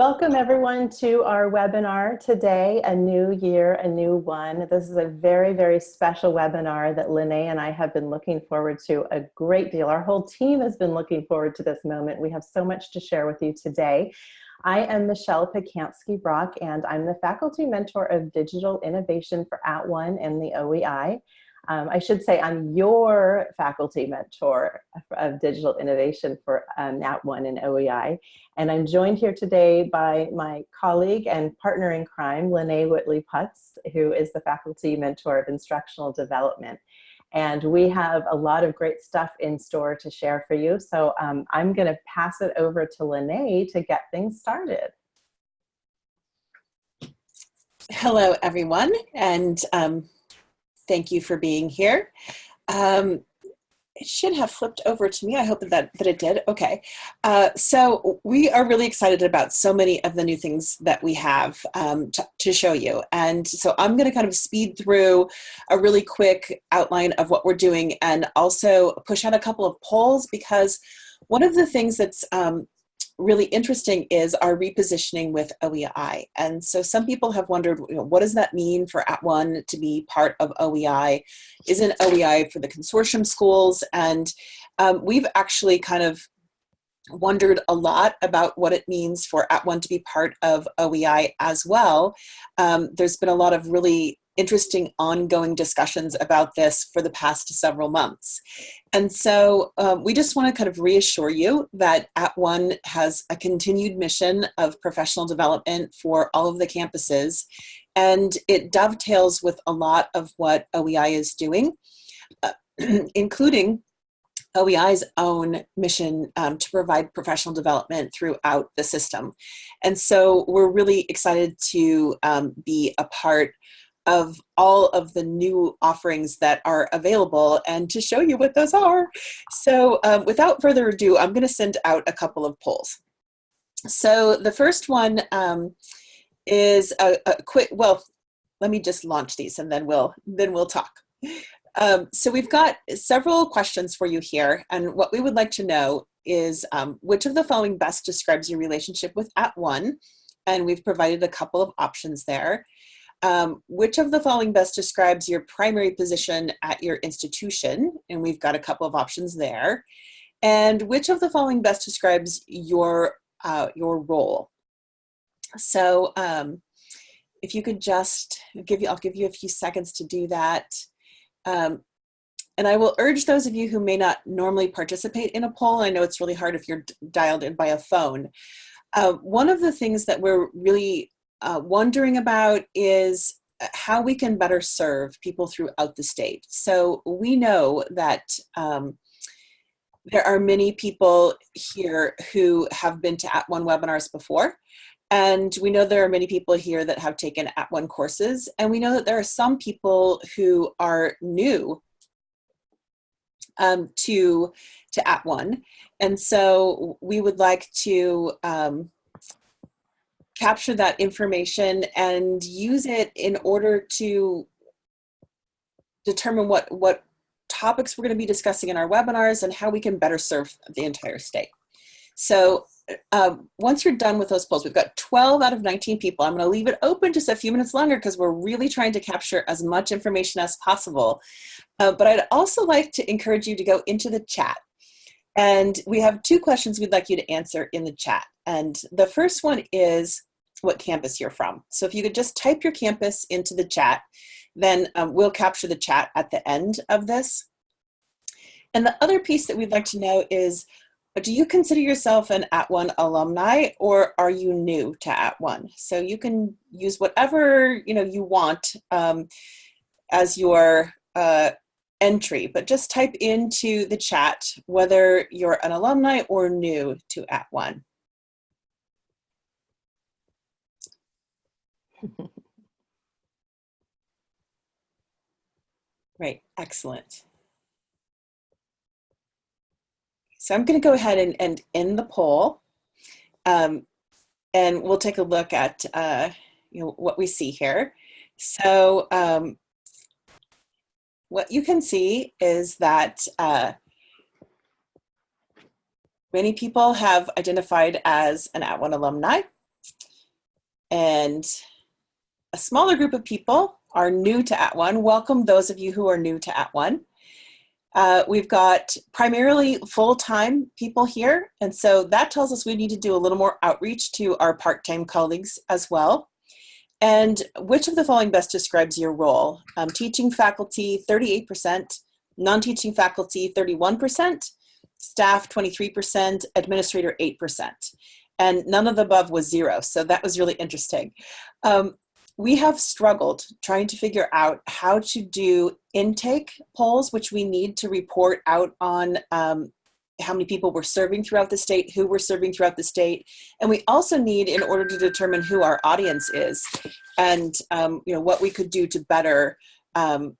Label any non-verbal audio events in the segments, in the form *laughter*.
Welcome everyone to our webinar today, A New Year, A New One. This is a very, very special webinar that Lene and I have been looking forward to a great deal. Our whole team has been looking forward to this moment. We have so much to share with you today. I am Michelle Pacansky-Brock and I'm the faculty mentor of digital innovation for At @ONE and the OEI. Um, I should say I'm your faculty mentor of digital innovation for um, @ONE and OEI. And I'm joined here today by my colleague and partner in crime, Lene Whitley Putz, who is the faculty mentor of instructional development. And we have a lot of great stuff in store to share for you. So um, I'm gonna pass it over to Lene to get things started. Hello, everyone. And um, Thank you for being here. Um, it should have flipped over to me. I hope that, that it did. Okay. Uh, so we are really excited about so many of the new things that we have um, to, to show you. And so I'm going to kind of speed through a really quick outline of what we're doing and also push out a couple of polls because one of the things that's um, really interesting is our repositioning with OEI. And so some people have wondered, you know, what does that mean for At @ONE to be part of OEI? Isn't OEI for the consortium schools? And um, we've actually kind of wondered a lot about what it means for At @ONE to be part of OEI as well. Um, there's been a lot of really interesting ongoing discussions about this for the past several months. And so um, we just want to kind of reassure you that At @ONE has a continued mission of professional development for all of the campuses, and it dovetails with a lot of what OEI is doing, uh, *clears throat* including OEI's own mission um, to provide professional development throughout the system. And so we're really excited to um, be a part of all of the new offerings that are available and to show you what those are. So um, without further ado, I'm gonna send out a couple of polls. So the first one um, is a, a, quick, well, let me just launch these and then we'll, then we'll talk. Um, so we've got several questions for you here. And what we would like to know is um, which of the following best describes your relationship with at @ONE? And we've provided a couple of options there. Um, which of the following best describes your primary position at your institution? And we've got a couple of options there. And which of the following best describes your, uh, your role? So um, if you could just give you, I'll give you a few seconds to do that. Um, and I will urge those of you who may not normally participate in a poll, I know it's really hard if you're dialed in by a phone. Uh, one of the things that we're really uh, wondering about is uh, how we can better serve people throughout the state. So we know that um, there are many people here who have been to At @ONE webinars before. And we know there are many people here that have taken At @ONE courses. And we know that there are some people who are new um, to, to At @ONE. And so we would like to um, capture that information and use it in order to determine what, what topics we're going to be discussing in our webinars and how we can better serve the entire state. So uh, once you're done with those polls, we've got 12 out of 19 people. I'm going to leave it open just a few minutes longer because we're really trying to capture as much information as possible. Uh, but I'd also like to encourage you to go into the chat. And we have two questions we'd like you to answer in the chat. And the first one is, what campus you're from. So if you could just type your campus into the chat, then um, we'll capture the chat at the end of this. And the other piece that we'd like to know is, do you consider yourself an At @ONE alumni or are you new to At @ONE? So you can use whatever you know you want um, as your uh, entry, but just type into the chat whether you're an alumni or new to At @ONE. *laughs* Right, excellent. So I'm going to go ahead and, and end the poll. Um, and we'll take a look at uh, you know, what we see here. So um, what you can see is that uh, many people have identified as an At @ONE alumni. and a smaller group of people are new to At One. Welcome those of you who are new to At One. Uh, we've got primarily full-time people here, and so that tells us we need to do a little more outreach to our part-time colleagues as well. And which of the following best describes your role? Um, teaching faculty, 38%, non-teaching faculty, 31%, staff, 23%, administrator, 8%. And none of the above was zero, so that was really interesting. Um, we have struggled trying to figure out how to do intake polls, which we need to report out on um, how many people we're serving throughout the state, who we're serving throughout the state, and we also need in order to determine who our audience is and um, you know what we could do to better um,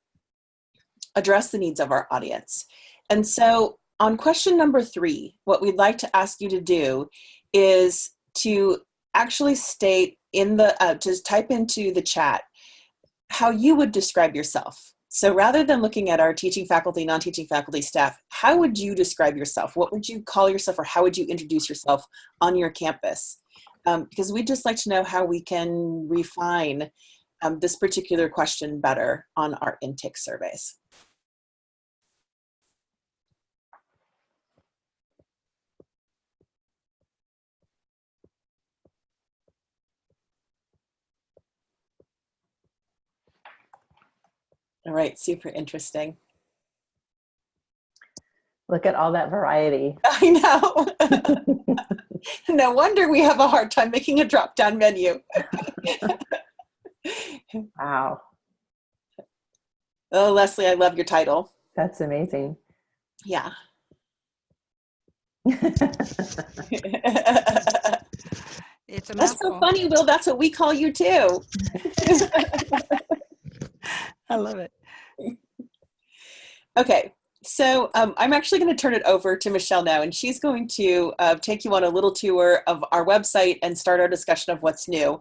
address the needs of our audience. And so on question number three, what we'd like to ask you to do is to actually state in the, uh, to type into the chat how you would describe yourself. So rather than looking at our teaching faculty, non-teaching faculty, staff, how would you describe yourself? What would you call yourself or how would you introduce yourself on your campus? Um, because we'd just like to know how we can refine um, this particular question better on our intake surveys. All right, super interesting. Look at all that variety. *laughs* I know. *laughs* no wonder we have a hard time making a drop down menu. *laughs* wow. Oh, Leslie, I love your title. That's amazing. Yeah. It's a That's so funny, Will. That's what we call you too. I love it. Okay, so um, I'm actually going to turn it over to Michelle now, and she's going to uh, take you on a little tour of our website and start our discussion of what's new.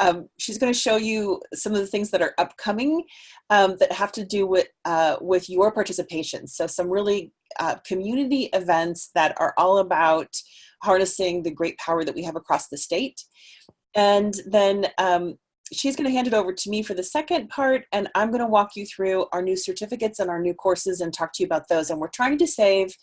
Um, she's going to show you some of the things that are upcoming um, that have to do with uh, with your participation. So some really uh, community events that are all about harnessing the great power that we have across the state. And then um, she's going to hand it over to me for the second part, and I'm going to walk you through our new certificates and our new courses and talk to you about those. And we're trying to save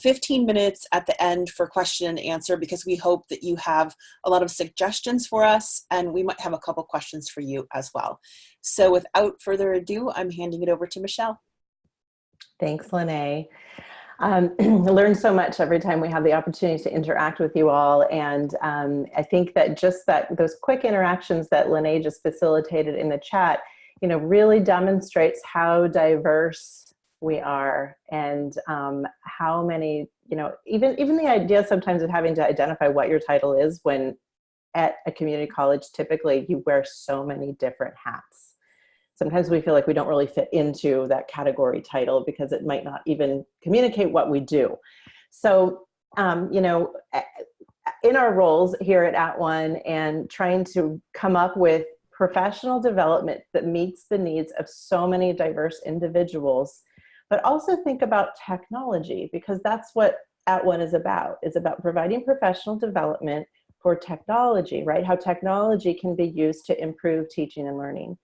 15 minutes at the end for question and answer because we hope that you have a lot of suggestions for us, and we might have a couple questions for you as well. So without further ado, I'm handing it over to Michelle. Thanks, Lene. Um, *clears throat* learn so much every time we have the opportunity to interact with you all. And um, I think that just that those quick interactions that Lene just facilitated in the chat, you know, really demonstrates how diverse we are and um, how many, you know, even, even the idea sometimes of having to identify what your title is when at a community college, typically you wear so many different hats sometimes we feel like we don't really fit into that category title because it might not even communicate what we do. So, um, you know, in our roles here at At One and trying to come up with professional development that meets the needs of so many diverse individuals, but also think about technology because that's what At One is about. It's about providing professional development for technology, right? How technology can be used to improve teaching and learning.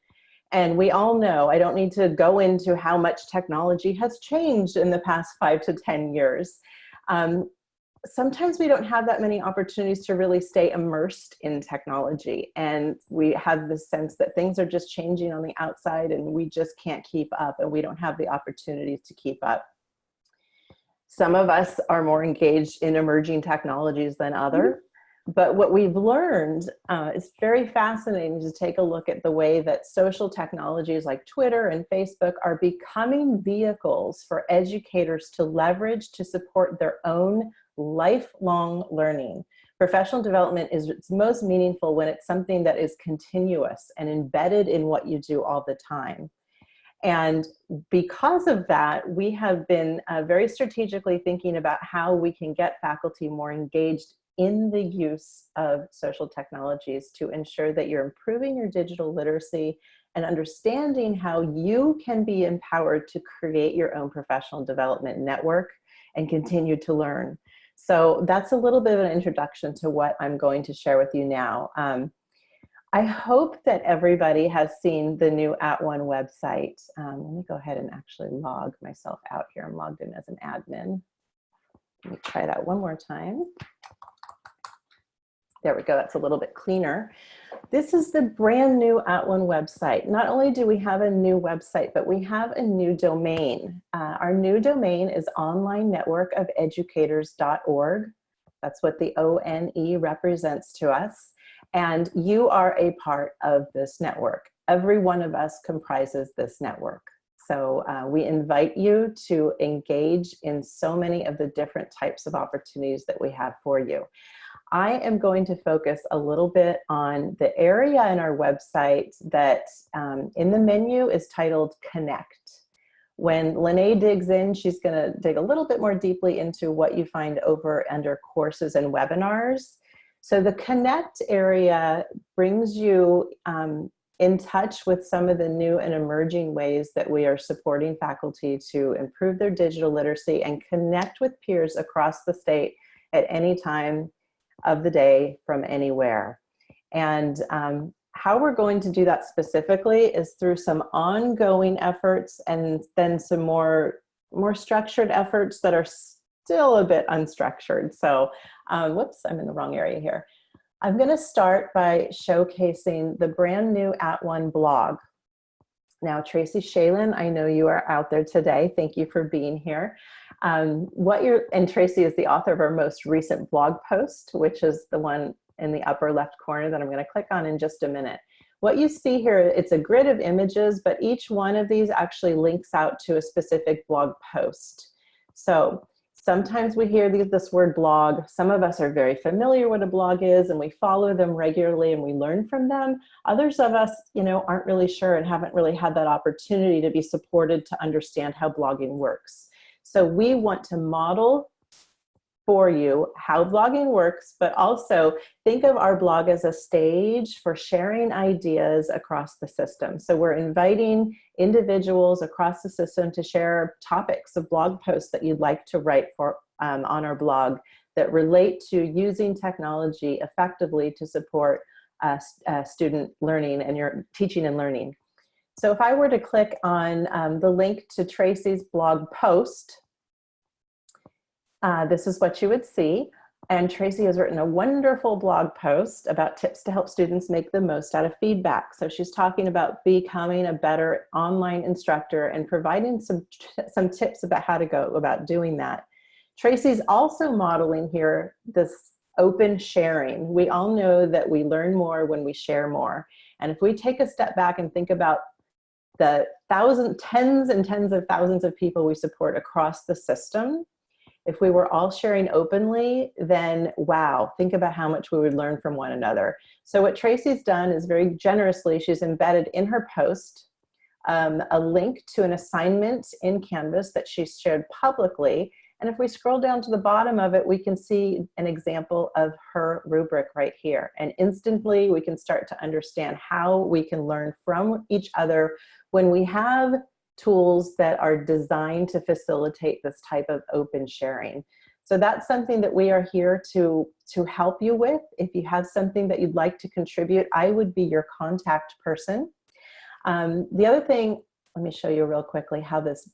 And we all know, I don't need to go into how much technology has changed in the past five to 10 years. Um, sometimes we don't have that many opportunities to really stay immersed in technology. And we have the sense that things are just changing on the outside and we just can't keep up and we don't have the opportunities to keep up. Some of us are more engaged in emerging technologies than other. But what we've learned uh, is very fascinating to take a look at the way that social technologies like Twitter and Facebook are becoming vehicles for educators to leverage to support their own lifelong learning. Professional development is it's most meaningful when it's something that is continuous and embedded in what you do all the time. And because of that, we have been uh, very strategically thinking about how we can get faculty more engaged in the use of social technologies to ensure that you're improving your digital literacy and understanding how you can be empowered to create your own professional development network and continue to learn. So that's a little bit of an introduction to what I'm going to share with you now. Um, I hope that everybody has seen the new At One website. Um, let me go ahead and actually log myself out here. I'm logged in as an admin. Let me try that one more time. There we go, that's a little bit cleaner. This is the brand new At One website. Not only do we have a new website, but we have a new domain. Uh, our new domain is onlinenetworkofeducators.org. That's what the ONE represents to us. And you are a part of this network. Every one of us comprises this network. So uh, we invite you to engage in so many of the different types of opportunities that we have for you. I am going to focus a little bit on the area in our website that um, in the menu is titled Connect. When Lene digs in, she's gonna dig a little bit more deeply into what you find over under courses and webinars. So the Connect area brings you um, in touch with some of the new and emerging ways that we are supporting faculty to improve their digital literacy and connect with peers across the state at any time of the day from anywhere. And um, how we're going to do that specifically is through some ongoing efforts and then some more, more structured efforts that are still a bit unstructured. So, um, whoops, I'm in the wrong area here. I'm gonna start by showcasing the brand new At One blog. Now, Tracy Schaelen, I know you are out there today. Thank you for being here. Um, what you're, and Tracy is the author of our most recent blog post, which is the one in the upper left corner that I'm gonna click on in just a minute. What you see here, it's a grid of images, but each one of these actually links out to a specific blog post. So sometimes we hear this word blog. Some of us are very familiar what a blog is and we follow them regularly and we learn from them. Others of us, you know, aren't really sure and haven't really had that opportunity to be supported to understand how blogging works. So we want to model for you how blogging works, but also think of our blog as a stage for sharing ideas across the system. So we're inviting individuals across the system to share topics of blog posts that you'd like to write for um, on our blog that relate to using technology effectively to support uh, uh, student learning and your teaching and learning. So if I were to click on um, the link to Tracy's blog post, uh, this is what you would see. And Tracy has written a wonderful blog post about tips to help students make the most out of feedback. So she's talking about becoming a better online instructor and providing some, some tips about how to go about doing that. Tracy's also modeling here this open sharing. We all know that we learn more when we share more. And if we take a step back and think about the thousands, tens and tens of thousands of people we support across the system, if we were all sharing openly, then wow, think about how much we would learn from one another. So what Tracy's done is very generously, she's embedded in her post um, a link to an assignment in Canvas that she shared publicly. And if we scroll down to the bottom of it, we can see an example of her rubric right here. And instantly we can start to understand how we can learn from each other when we have tools that are designed to facilitate this type of open sharing. So that's something that we are here to, to help you with. If you have something that you'd like to contribute, I would be your contact person. Um, the other thing, let me show you real quickly how this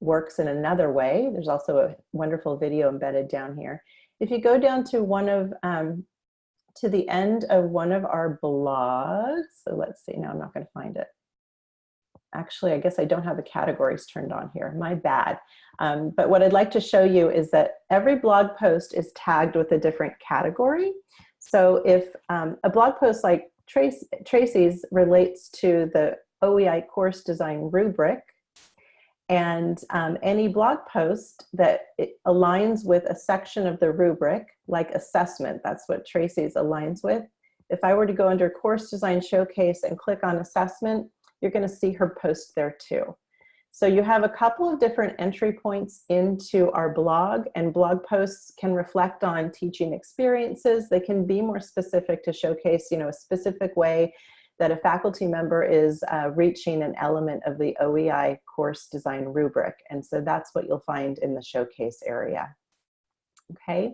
works in another way. There's also a wonderful video embedded down here. If you go down to one of, um, to the end of one of our blogs, so let's see, now I'm not gonna find it actually, I guess I don't have the categories turned on here, my bad. Um, but what I'd like to show you is that every blog post is tagged with a different category. So if um, a blog post like Trace, Tracy's relates to the OEI course design rubric, and um, any blog post that aligns with a section of the rubric, like assessment, that's what Tracy's aligns with. If I were to go under course design showcase and click on assessment, you're gonna see her post there too. So you have a couple of different entry points into our blog and blog posts can reflect on teaching experiences. They can be more specific to showcase you know, a specific way that a faculty member is uh, reaching an element of the OEI course design rubric. And so that's what you'll find in the showcase area. Okay,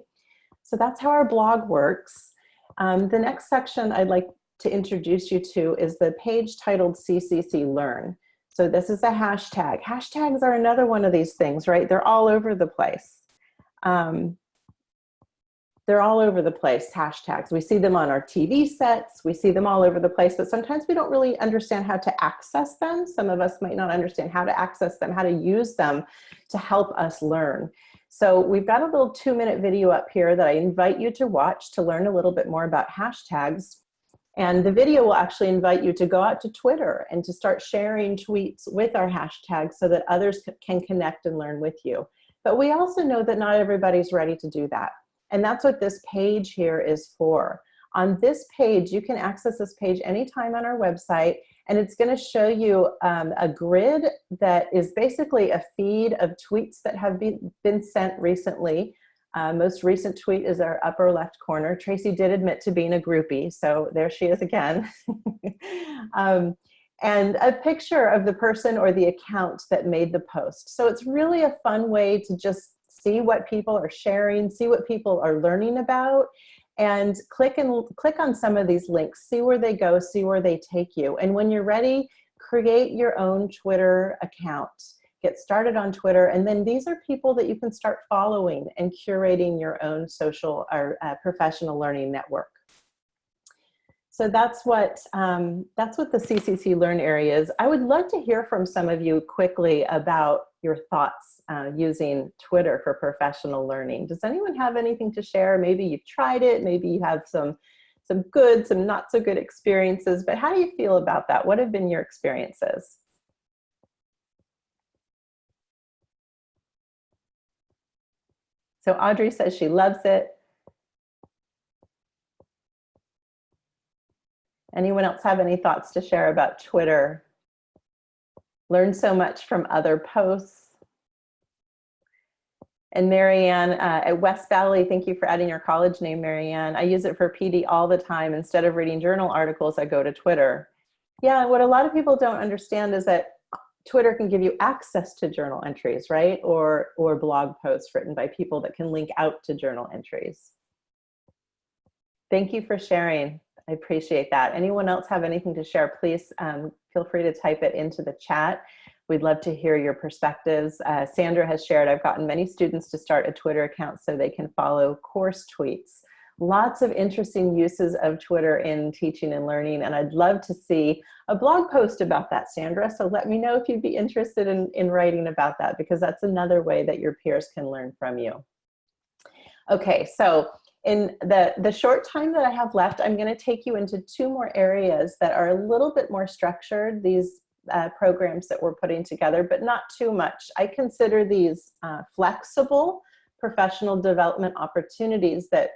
so that's how our blog works. Um, the next section I'd like to introduce you to is the page titled CCC Learn. So this is a hashtag. Hashtags are another one of these things, right? They're all over the place. Um, they're all over the place, hashtags. We see them on our TV sets, we see them all over the place, but sometimes we don't really understand how to access them. Some of us might not understand how to access them, how to use them to help us learn. So we've got a little two minute video up here that I invite you to watch to learn a little bit more about hashtags. And the video will actually invite you to go out to Twitter and to start sharing tweets with our hashtags so that others can connect and learn with you. But we also know that not everybody's ready to do that. And that's what this page here is for. On this page, you can access this page anytime on our website, and it's gonna show you um, a grid that is basically a feed of tweets that have been, been sent recently. Uh, most recent tweet is our upper left corner. Tracy did admit to being a groupie, so there she is again. *laughs* um, and a picture of the person or the account that made the post. So it's really a fun way to just see what people are sharing, see what people are learning about, and click and click on some of these links, see where they go, see where they take you. And when you're ready, create your own Twitter account. Get started on Twitter, and then these are people that you can start following and curating your own social or uh, professional learning network. So that's what, um, that's what the CCC Learn area is. I would love to hear from some of you quickly about your thoughts uh, using Twitter for professional learning. Does anyone have anything to share? Maybe you've tried it, maybe you have some, some good, some not so good experiences, but how do you feel about that? What have been your experiences? So Audrey says she loves it. Anyone else have any thoughts to share about Twitter? Learn so much from other posts. And Marianne uh, at West Valley, thank you for adding your college name, Marianne. I use it for PD all the time. Instead of reading journal articles, I go to Twitter. Yeah, what a lot of people don't understand is that Twitter can give you access to journal entries, right? Or, or blog posts written by people that can link out to journal entries. Thank you for sharing. I appreciate that. Anyone else have anything to share, please um, feel free to type it into the chat. We'd love to hear your perspectives. Uh, Sandra has shared, I've gotten many students to start a Twitter account so they can follow course tweets. Lots of interesting uses of Twitter in teaching and learning, and I'd love to see a blog post about that, Sandra. So let me know if you'd be interested in, in writing about that, because that's another way that your peers can learn from you. Okay, so in the, the short time that I have left, I'm gonna take you into two more areas that are a little bit more structured, these uh, programs that we're putting together, but not too much. I consider these uh, flexible professional development opportunities that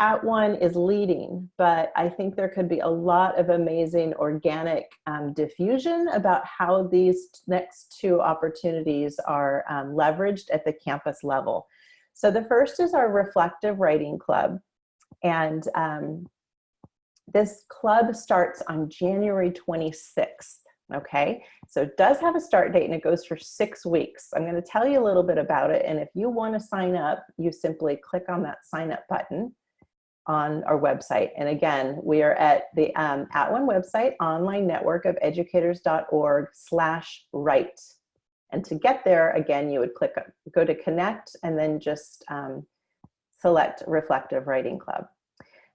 at one is leading, but I think there could be a lot of amazing organic um, diffusion about how these next two opportunities are um, leveraged at the campus level. So the first is our Reflective Writing Club. And um, this club starts on January 26th. Okay, so it does have a start date and it goes for six weeks. I'm going to tell you a little bit about it. And if you want to sign up, you simply click on that sign up button on our website. And again, we are at the um, At One website, online network of educators.org slash write. And to get there, again, you would click, go to connect and then just um, select Reflective Writing Club.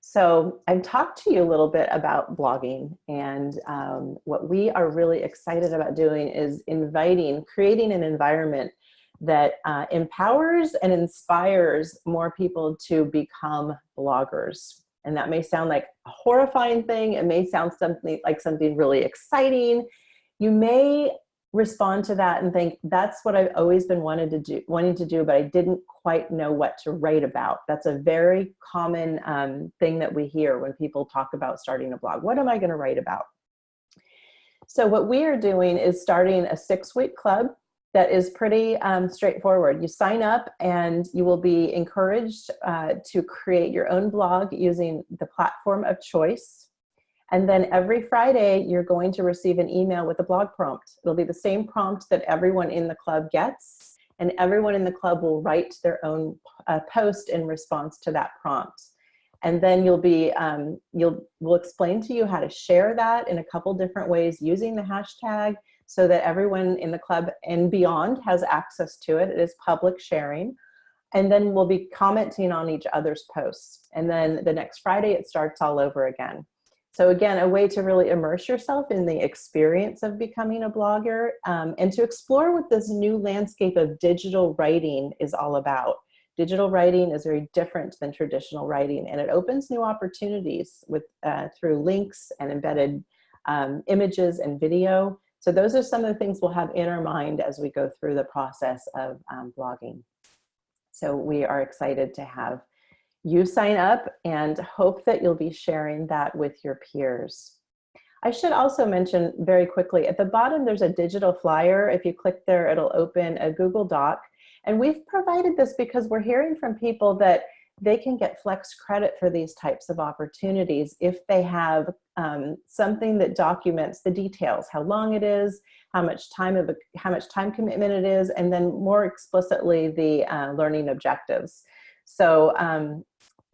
So I've talked to you a little bit about blogging and um, what we are really excited about doing is inviting, creating an environment that uh, empowers and inspires more people to become bloggers. And that may sound like a horrifying thing. It may sound something like something really exciting. You may respond to that and think that's what I've always been wanted to do, wanting to do, but I didn't quite know what to write about. That's a very common um, thing that we hear when people talk about starting a blog. What am I going to write about? So what we are doing is starting a six-week club that is pretty um, straightforward. You sign up and you will be encouraged uh, to create your own blog using the platform of choice. And then every Friday, you're going to receive an email with a blog prompt. It'll be the same prompt that everyone in the club gets, and everyone in the club will write their own uh, post in response to that prompt. And then you'll be, um, you'll, we'll explain to you how to share that in a couple different ways using the hashtag so that everyone in the club and beyond has access to it. It is public sharing. And then we'll be commenting on each other's posts. And then the next Friday, it starts all over again. So again, a way to really immerse yourself in the experience of becoming a blogger um, and to explore what this new landscape of digital writing is all about. Digital writing is very different than traditional writing and it opens new opportunities with uh, through links and embedded um, images and video. So those are some of the things we'll have in our mind as we go through the process of um, blogging. So we are excited to have you sign up and hope that you'll be sharing that with your peers. I should also mention very quickly, at the bottom there's a digital flyer. If you click there, it'll open a Google Doc. And we've provided this because we're hearing from people that they can get flex credit for these types of opportunities if they have um, something that documents the details, how long it is, how much time of a, how much time commitment it is, and then more explicitly the uh, learning objectives. So um,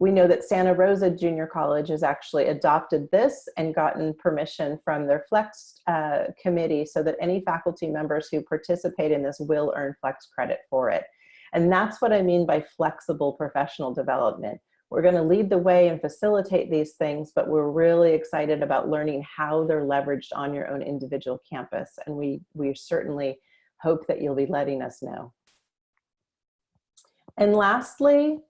we know that Santa Rosa Junior College has actually adopted this and gotten permission from their Flex uh, committee so that any faculty members who participate in this will earn Flex credit for it. And that's what I mean by flexible professional development. We're gonna lead the way and facilitate these things, but we're really excited about learning how they're leveraged on your own individual campus. And we, we certainly hope that you'll be letting us know. And lastly,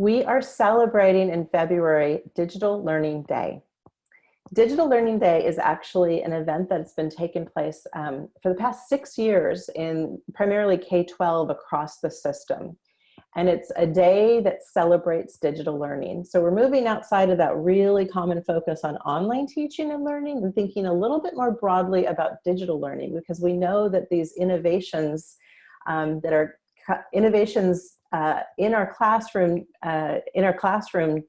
we are celebrating in February Digital Learning Day. Digital Learning Day is actually an event that's been taking place um, for the past six years in primarily K-12 across the system. And it's a day that celebrates digital learning. So we're moving outside of that really common focus on online teaching and learning and thinking a little bit more broadly about digital learning because we know that these innovations um, that are innovations uh, in our classroom, uh, in our classroom,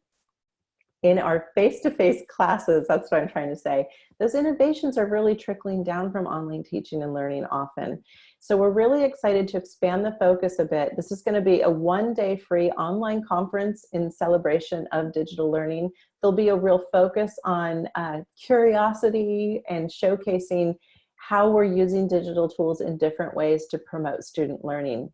in our face-to-face -face classes, that's what I'm trying to say, those innovations are really trickling down from online teaching and learning often. So we're really excited to expand the focus a bit. This is gonna be a one-day free online conference in celebration of digital learning. There'll be a real focus on uh, curiosity and showcasing how we're using digital tools in different ways to promote student learning.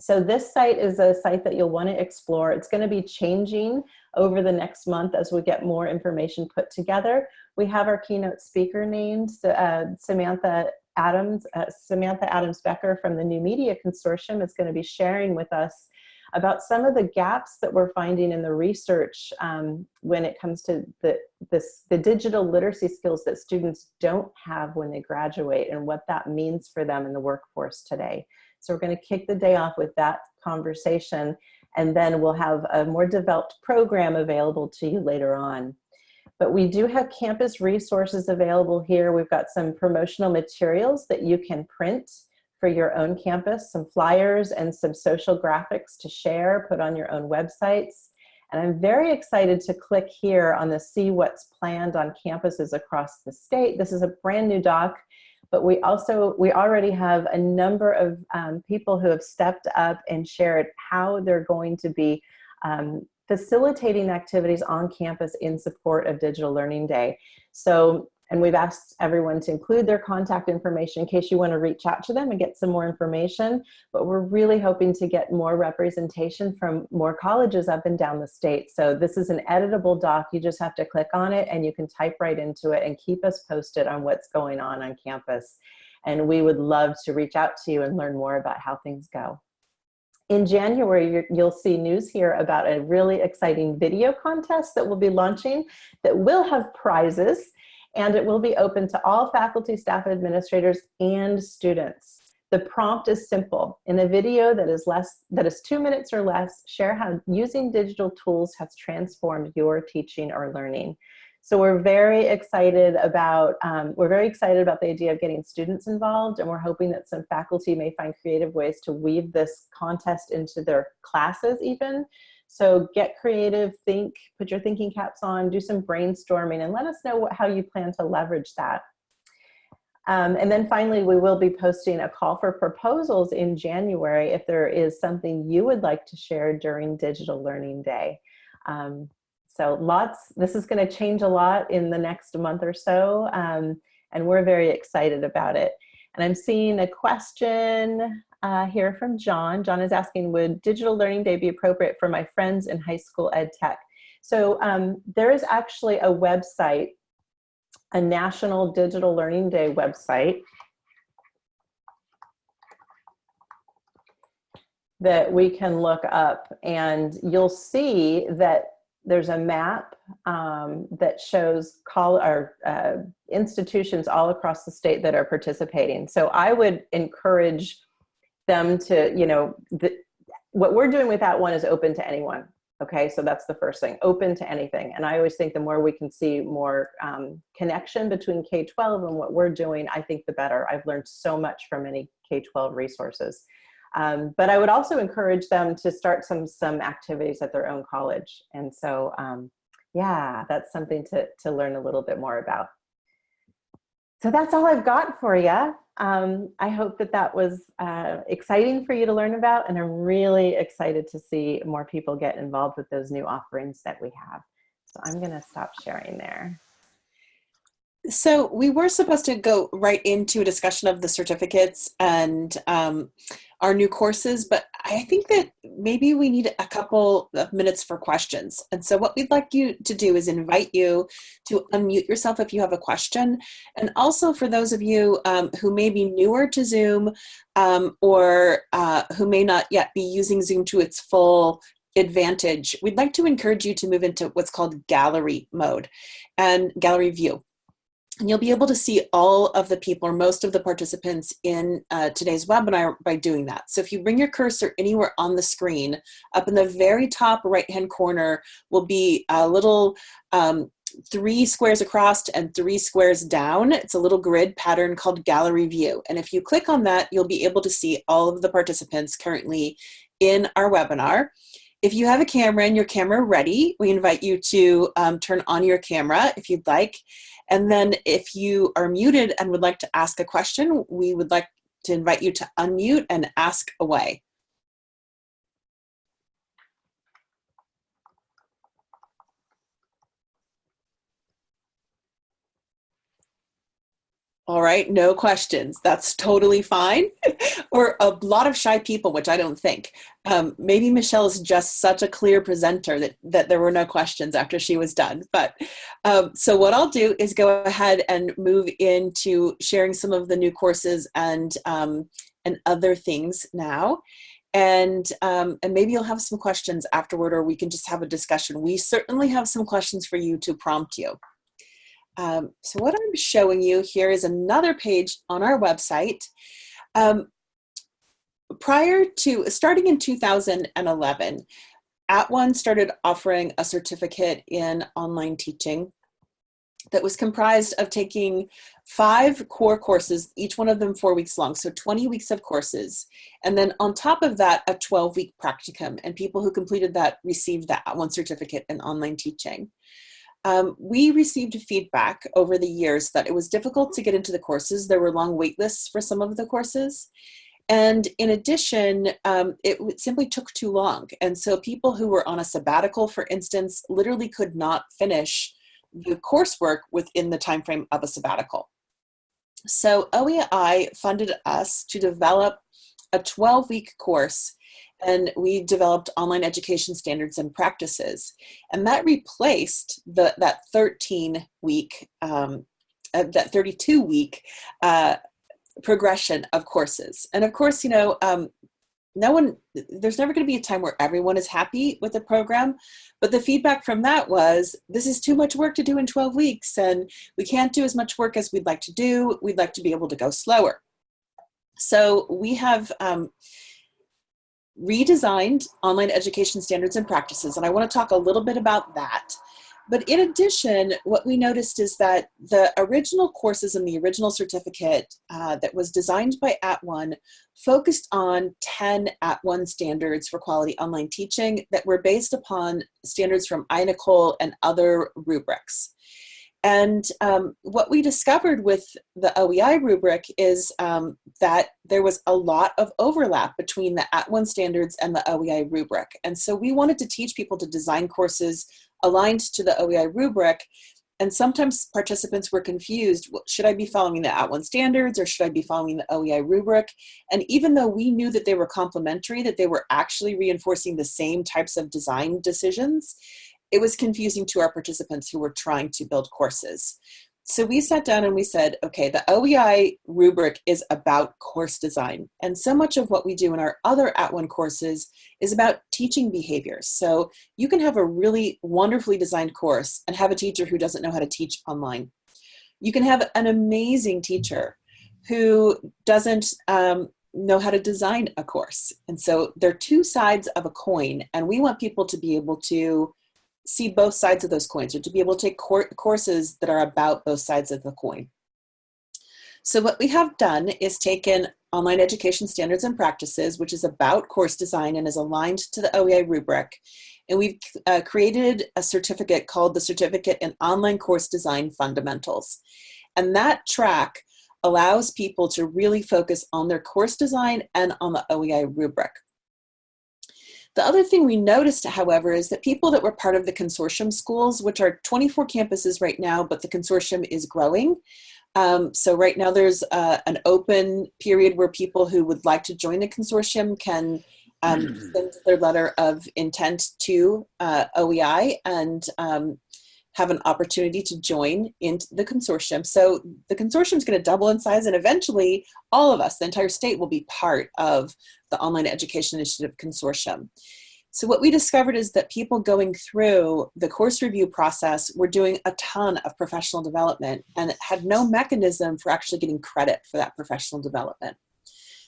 So this site is a site that you'll want to explore. It's going to be changing over the next month as we get more information put together. We have our keynote speaker named uh, Samantha Adams, uh, Samantha Adams Becker from the New Media Consortium is going to be sharing with us about some of the gaps that we're finding in the research um, when it comes to the, this, the digital literacy skills that students don't have when they graduate and what that means for them in the workforce today. So we're going to kick the day off with that conversation and then we'll have a more developed program available to you later on. But we do have campus resources available here. We've got some promotional materials that you can print for your own campus, some flyers and some social graphics to share, put on your own websites. And I'm very excited to click here on the see what's planned on campuses across the state. This is a brand new doc but we also, we already have a number of um, people who have stepped up and shared how they're going to be um, facilitating activities on campus in support of Digital Learning Day. So and we've asked everyone to include their contact information in case you want to reach out to them and get some more information. But we're really hoping to get more representation from more colleges up and down the state. So this is an editable doc. You just have to click on it and you can type right into it and keep us posted on what's going on on campus. And we would love to reach out to you and learn more about how things go. In January, you'll see news here about a really exciting video contest that we'll be launching that will have prizes and it will be open to all faculty, staff, administrators, and students. The prompt is simple. In a video that is less, that is two minutes or less, share how using digital tools has transformed your teaching or learning. So we're very excited about, um, we're very excited about the idea of getting students involved and we're hoping that some faculty may find creative ways to weave this contest into their classes even so get creative, think, put your thinking caps on, do some brainstorming, and let us know what, how you plan to leverage that. Um, and then finally, we will be posting a call for proposals in January if there is something you would like to share during Digital Learning Day. Um, so lots, this is gonna change a lot in the next month or so, um, and we're very excited about it. And I'm seeing a question uh, here from John. John is asking, would Digital Learning Day be appropriate for my friends in high school ed tech? So um, there is actually a website, a National Digital Learning Day website that we can look up and you'll see that there's a map um, that shows call or uh, institutions all across the state that are participating. So I would encourage them to, you know, the, what we're doing with that one is open to anyone. Okay, so that's the first thing, open to anything. And I always think the more we can see more um, connection between K-12 and what we're doing, I think the better. I've learned so much from many K-12 resources. Um, but I would also encourage them to start some some activities at their own college. And so, um, yeah, that's something to, to learn a little bit more about. So that's all I've got for you. Um, I hope that that was uh, exciting for you to learn about, and I'm really excited to see more people get involved with those new offerings that we have. So I'm gonna stop sharing there. So we were supposed to go right into a discussion of the certificates and um, our new courses, but I think that maybe we need a couple of minutes for questions. And so what we'd like you to do is invite you to unmute yourself if you have a question. And also for those of you um, who may be newer to Zoom um, or uh, who may not yet be using Zoom to its full advantage, we'd like to encourage you to move into what's called gallery mode and gallery view. And you'll be able to see all of the people or most of the participants in uh, today's webinar by doing that. So if you bring your cursor anywhere on the screen, up in the very top right-hand corner will be a little um, three squares across and three squares down. It's a little grid pattern called gallery view. And if you click on that, you'll be able to see all of the participants currently in our webinar. If you have a camera and your camera ready, we invite you to um, turn on your camera if you'd like. And then if you are muted and would like to ask a question, we would like to invite you to unmute and ask away. All right, no questions. That's totally fine. *laughs* or a lot of shy people, which I don't think. Um, maybe Michelle is just such a clear presenter that, that there were no questions after she was done. But um, so what I'll do is go ahead and move into sharing some of the new courses and, um, and other things now. And, um, and maybe you'll have some questions afterward or we can just have a discussion. We certainly have some questions for you to prompt you. Um, so what I'm showing you here is another page on our website. Um, prior to, starting in 2011, At One started offering a certificate in online teaching that was comprised of taking five core courses, each one of them four weeks long, so 20 weeks of courses. And then on top of that, a 12 week practicum. And people who completed that received that one certificate in online teaching. Um, we received feedback over the years that it was difficult to get into the courses. There were long wait lists for some of the courses. And in addition, um, it simply took too long. And so people who were on a sabbatical, for instance, literally could not finish the coursework within the time frame of a sabbatical. So OEI funded us to develop a 12-week course and we developed online education standards and practices. And that replaced the, that 13 week, um, uh, that 32 week uh, progression of courses. And of course, you know, um, no one, there's never going to be a time where everyone is happy with the program. But the feedback from that was, this is too much work to do in 12 weeks, and we can't do as much work as we'd like to do. We'd like to be able to go slower. So we have um, redesigned online education standards and practices, and I want to talk a little bit about that. But in addition, what we noticed is that the original courses in the original certificate uh, that was designed by At One focused on 10 At One standards for quality online teaching that were based upon standards from iNACOL and other rubrics. And um, what we discovered with the OEI rubric is um, that there was a lot of overlap between the At One standards and the OEI rubric. And so we wanted to teach people to design courses aligned to the OEI rubric. And sometimes participants were confused, should I be following the At One standards or should I be following the OEI rubric? And even though we knew that they were complementary, that they were actually reinforcing the same types of design decisions, it was confusing to our participants who were trying to build courses. So we sat down and we said, okay, the OEI rubric is about course design. And so much of what we do in our other @ONE courses is about teaching behaviors. So you can have a really wonderfully designed course and have a teacher who doesn't know how to teach online. You can have an amazing teacher who doesn't um, know how to design a course. And so they're two sides of a coin and we want people to be able to see both sides of those coins or to be able to take courses that are about both sides of the coin. So what we have done is taken online education standards and practices, which is about course design and is aligned to the OEI rubric. And we've uh, created a certificate called the Certificate in Online Course Design Fundamentals. And that track allows people to really focus on their course design and on the OEI rubric. The other thing we noticed, however, is that people that were part of the consortium schools, which are 24 campuses right now, but the consortium is growing. Um, so right now there's uh, an open period where people who would like to join the consortium can um, *clears throat* send their letter of intent to uh, OEI and um, have an opportunity to join into the consortium. So the consortium is going to double in size and eventually all of us, the entire state will be part of the Online Education Initiative Consortium. So what we discovered is that people going through the course review process were doing a ton of professional development and had no mechanism for actually getting credit for that professional development.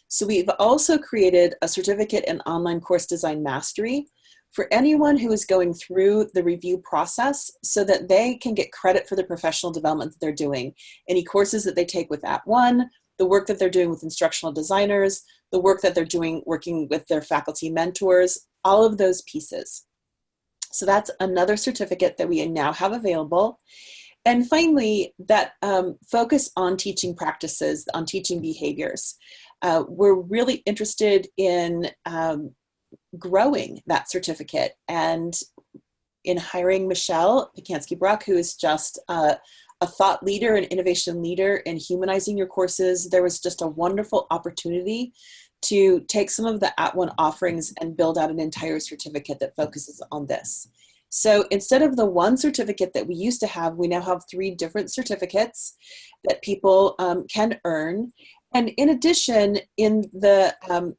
So we've also created a certificate in online course design mastery for anyone who is going through the review process so that they can get credit for the professional development that they're doing. Any courses that they take with @ONE, the work that they're doing with instructional designers, the work that they're doing working with their faculty mentors, all of those pieces. So that's another certificate that we now have available. And finally, that um, focus on teaching practices, on teaching behaviors. Uh, we're really interested in um, growing that certificate and in hiring Michelle Pacansky-Brock, who is just a thought leader and innovation leader in humanizing your courses, there was just a wonderful opportunity to take some of the @ONE offerings and build out an entire certificate that focuses on this. So instead of the one certificate that we used to have, we now have three different certificates that people um, can earn. And in addition, in the um,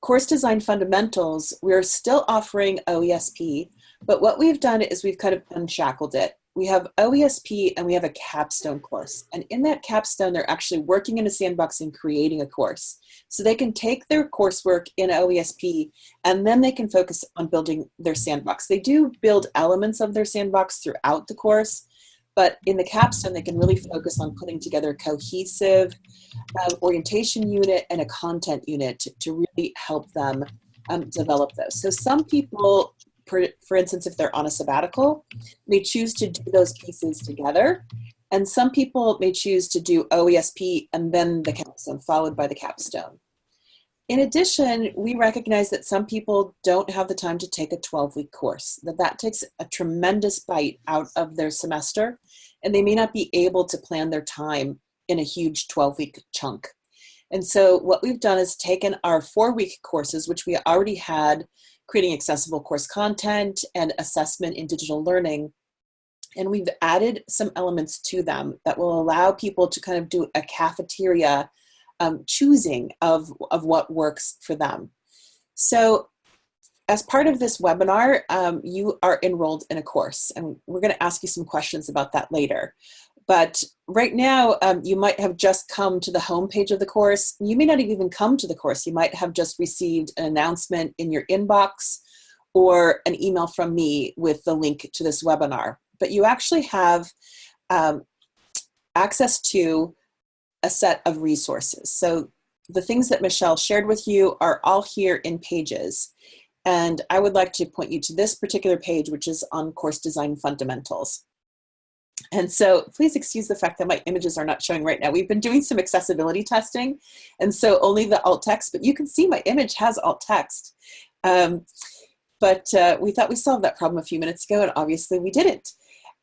Course Design Fundamentals, we're still offering OESP, but what we've done is we've kind of unshackled it. We have OESP and we have a capstone course. And in that capstone, they're actually working in a sandbox and creating a course. So they can take their coursework in OESP and then they can focus on building their sandbox. They do build elements of their sandbox throughout the course, but in the capstone, they can really focus on putting together a cohesive um, orientation unit and a content unit to, to really help them um, develop those. So some people, for, for instance, if they're on a sabbatical, may choose to do those pieces together. And some people may choose to do OESP and then the capstone, followed by the capstone. In addition, we recognize that some people don't have the time to take a 12-week course, that that takes a tremendous bite out of their semester, and they may not be able to plan their time in a huge 12-week chunk. And so what we've done is taken our four-week courses, which we already had, creating accessible course content and assessment in digital learning, and we've added some elements to them that will allow people to kind of do a cafeteria um, choosing of, of what works for them. So as part of this webinar, um, you are enrolled in a course and we're gonna ask you some questions about that later. But right now, um, you might have just come to the homepage of the course. You may not even come to the course. You might have just received an announcement in your inbox or an email from me with the link to this webinar. But you actually have um, access to a set of resources. So the things that Michelle shared with you are all here in pages. And I would like to point you to this particular page, which is on course design fundamentals. And so please excuse the fact that my images are not showing right now. We've been doing some accessibility testing, and so only the alt text, but you can see my image has alt text. Um, but uh, we thought we solved that problem a few minutes ago, and obviously we didn't.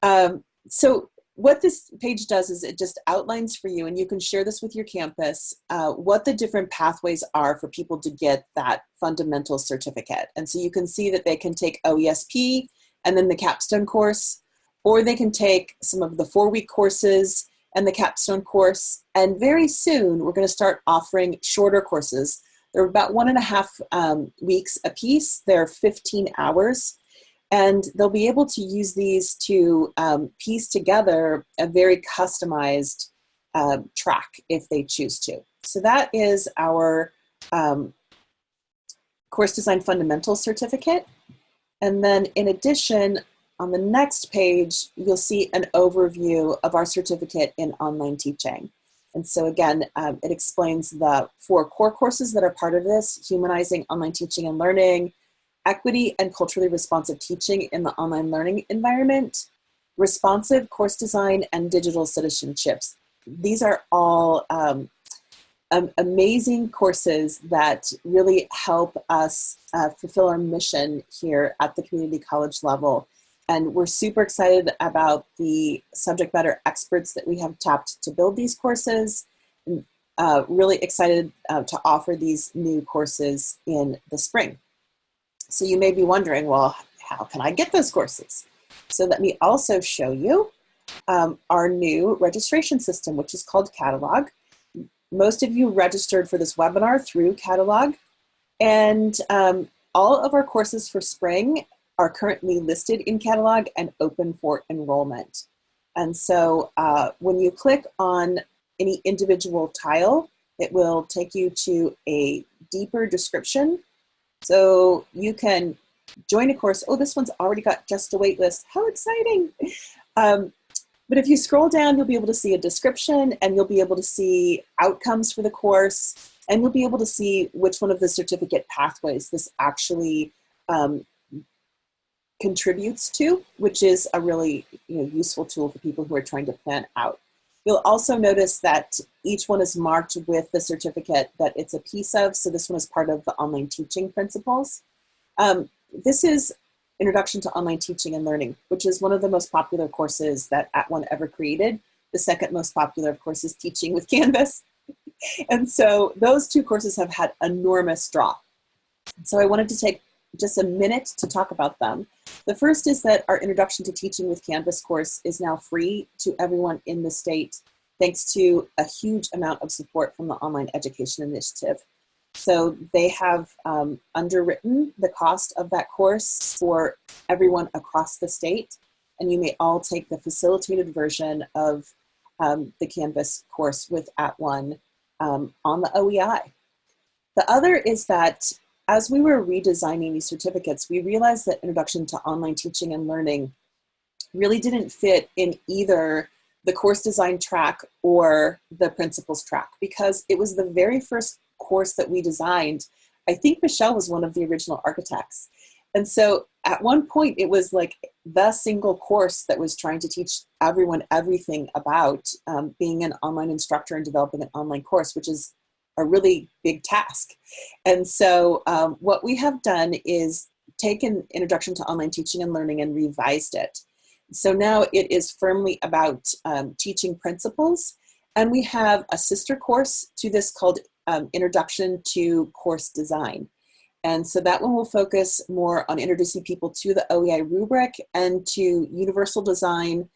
Um, so what this page does is it just outlines for you, and you can share this with your campus, uh, what the different pathways are for people to get that fundamental certificate. And so you can see that they can take OESP and then the capstone course, or they can take some of the four-week courses and the capstone course. And very soon, we're going to start offering shorter courses. They're about one and a half um, weeks a piece. They're 15 hours and they'll be able to use these to um, piece together a very customized uh, track if they choose to. So that is our um, Course Design Fundamental Certificate. And then in addition, on the next page, you'll see an overview of our certificate in online teaching. And so again, um, it explains the four core courses that are part of this, Humanizing Online Teaching and Learning, equity and culturally responsive teaching in the online learning environment, responsive course design, and digital citizenships. These are all um, um, amazing courses that really help us uh, fulfill our mission here at the community college level. And we're super excited about the subject matter experts that we have tapped to build these courses. Uh, really excited uh, to offer these new courses in the spring. So you may be wondering, well, how can I get those courses? So let me also show you um, our new registration system, which is called Catalog. Most of you registered for this webinar through Catalog. And um, all of our courses for spring are currently listed in Catalog and open for enrollment. And so uh, when you click on any individual tile, it will take you to a deeper description so you can join a course. Oh, this one's already got just a wait list. How exciting. Um, but if you scroll down, you'll be able to see a description and you'll be able to see outcomes for the course and you'll be able to see which one of the certificate pathways this actually um, contributes to, which is a really you know, useful tool for people who are trying to plan out. You'll also notice that each one is marked with the certificate that it's a piece of. So this one is part of the online teaching principles. Um, this is Introduction to Online Teaching and Learning, which is one of the most popular courses that @ONE ever created. The second most popular, of course, is Teaching with *laughs* Canvas. and so those two courses have had enormous draw. So I wanted to take just a minute to talk about them. The first is that our Introduction to Teaching with Canvas course is now free to everyone in the state, thanks to a huge amount of support from the Online Education Initiative. So they have um, underwritten the cost of that course for everyone across the state, and you may all take the facilitated version of um, the Canvas course with @ONE um, on the OEI. The other is that as we were redesigning these certificates, we realized that Introduction to Online Teaching and Learning really didn't fit in either the course design track or the principles track because it was the very first course that we designed. I think Michelle was one of the original architects. And so at one point it was like the single course that was trying to teach everyone everything about um, being an online instructor and developing an online course, which is a really big task. And so um, what we have done is taken Introduction to Online Teaching and Learning and revised it. So now it is firmly about um, teaching principles. And we have a sister course to this called um, Introduction to Course Design. And so that one will focus more on introducing people to the OEI rubric and to universal design,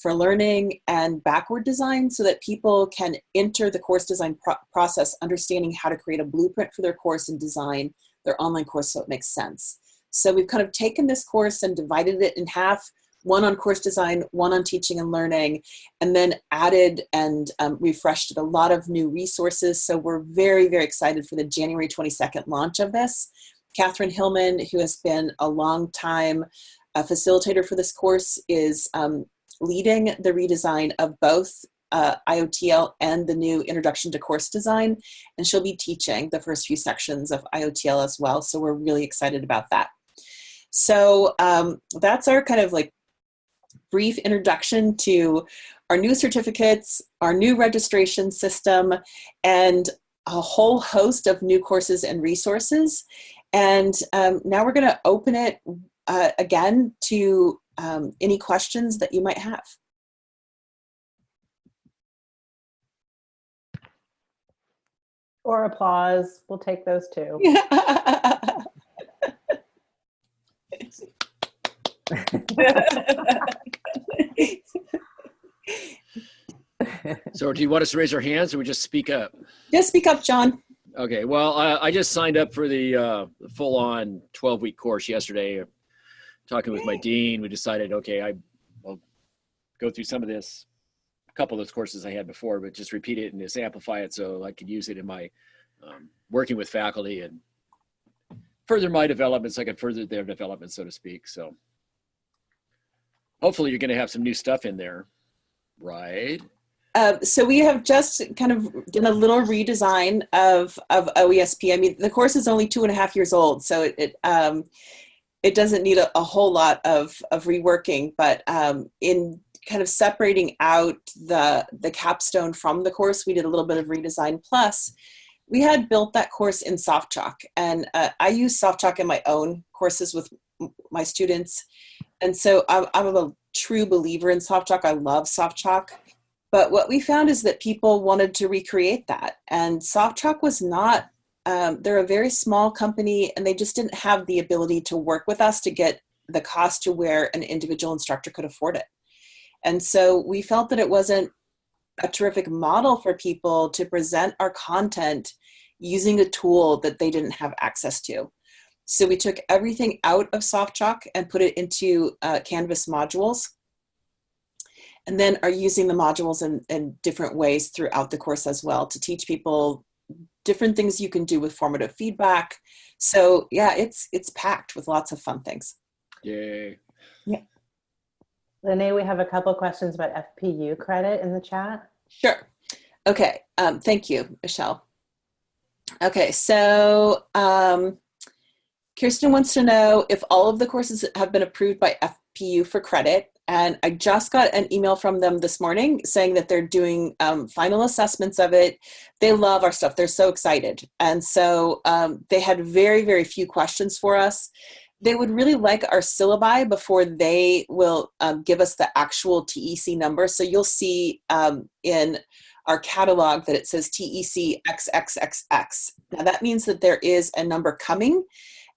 for learning and backward design so that people can enter the course design pro process understanding how to create a blueprint for their course and design their online course so it makes sense. So we've kind of taken this course and divided it in half, one on course design, one on teaching and learning, and then added and um, refreshed a lot of new resources. So we're very, very excited for the January 22nd launch of this. Catherine Hillman, who has been a long time a facilitator for this course, is um, leading the redesign of both uh, IOTL and the new Introduction to Course Design, and she'll be teaching the first few sections of IOTL as well, so we're really excited about that. So um, that's our kind of like brief introduction to our new certificates, our new registration system, and a whole host of new courses and resources. And um, now we're going to open it uh, again to um, any questions that you might have. Or applause. We'll take those too. *laughs* So do you want us to raise our hands or we just speak up? Just speak up, John. Okay, well, I, I just signed up for the uh, full-on 12-week course yesterday. Talking with my dean, we decided, okay, I, will go through some of this, a couple of those courses I had before, but just repeat it and just amplify it so I could use it in my um, working with faculty and further my development so I can further their development, so to speak. So hopefully you're going to have some new stuff in there, right? Uh, so we have just kind of done a little redesign of of OESP. I mean, the course is only two and a half years old, so it it, um, it doesn't need a, a, whole lot of of reworking. But um, in kind of separating out the the capstone from the course, we did a little bit of redesign. Plus, we had built that course in SoftChalk, and uh, I use SoftChalk in my own courses with my students, and so I'm, I'm a true believer in SoftChalk. I love SoftChalk but what we found is that people wanted to recreate that. And SoftChalk was not, um, they're a very small company and they just didn't have the ability to work with us to get the cost to where an individual instructor could afford it. And so we felt that it wasn't a terrific model for people to present our content using a tool that they didn't have access to. So we took everything out of SoftChalk and put it into uh, Canvas modules and then are using the modules in, in different ways throughout the course as well to teach people different things you can do with formative feedback. So yeah, it's it's packed with lots of fun things. Yay. Yeah. Lene, we have a couple questions about FPU credit in the chat. Sure. Okay. Um, thank you, Michelle. Okay, so um, Kirsten wants to know if all of the courses have been approved by FPU for credit. And I just got an email from them this morning saying that they're doing um, final assessments of it. They love our stuff. They're so excited. And so um, they had very, very few questions for us. They would really like our syllabi before they will um, give us the actual TEC number. So you'll see um, in our catalog that it says TEC XXXX. Now that means that there is a number coming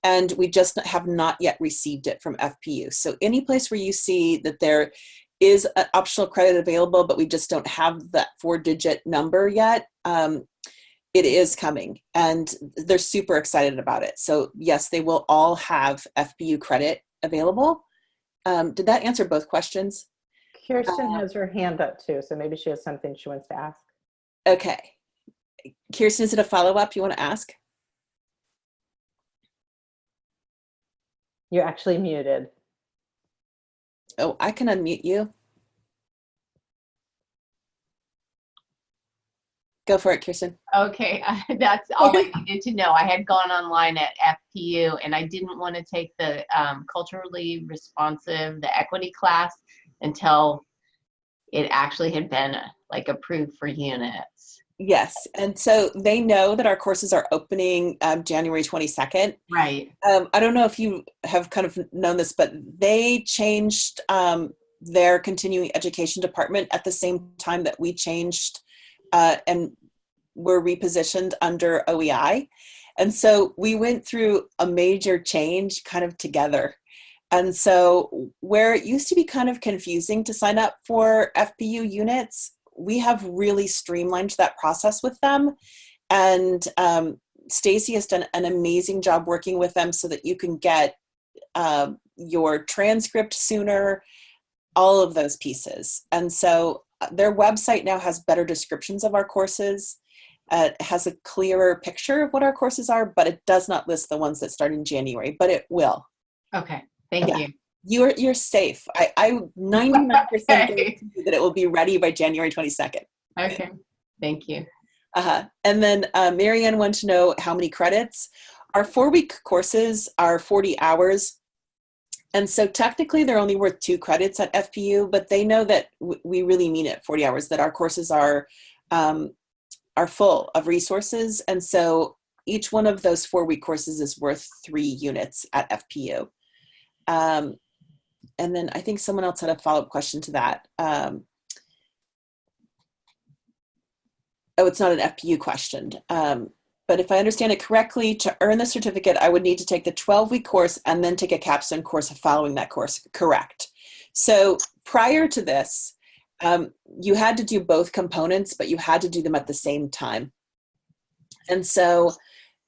and we just have not yet received it from FPU. So any place where you see that there is an optional credit available, but we just don't have that four digit number yet, um, it is coming and they're super excited about it. So yes, they will all have FPU credit available. Um, did that answer both questions? Kirsten Uh, has her hand up too, so maybe she has something she wants to ask. Okay. Kirsten, is it a follow-up you want to ask? You're actually muted. Oh, I can unmute you. Go for it, Kirsten. Okay, *laughs* that's all I *laughs* needed to know. I had gone online at FPU and I didn't want to take the um, culturally responsive, the equity class until it actually had been like approved for units. Yes, and so they know that our courses are opening um, January 22nd. Right. Um, I don't know if you have kind of known this, but they changed um, their continuing education department at the same time that we changed uh, and were repositioned under OEI. And so we went through a major change kind of together. And so where it used to be kind of confusing to sign up for FPU units, we have really streamlined that process with them. And um, Stacy has done an amazing job working with them so that you can get uh, your transcript sooner, all of those pieces. And so uh, their website now has better descriptions of our courses. Uh, it has a clearer picture of what our courses are, but it does not list the ones that start in January, but it will. Okay, thank Yeah. you. You're, you're safe. I, I 99% Okay. you that it will be ready by January 22nd. Okay, thank you. Uh-huh. And then uh, Marianne wanted to know how many credits. Our four-week courses are 40 hours. And so technically they're only worth two credits at FPU, but they know that we really mean it 40 hours, that our courses are, um, are full of resources. And so each one of those four week courses is worth three units at FPU. Um, and then I think someone else had a follow up question to that. Um, oh, it's not an FPU question. Um, but if I understand it correctly, to earn the certificate, I would need to take the 12 week course and then take a capstone course following that course. Correct. So prior to this, um, you had to do both components, but you had to do them at the same time. And so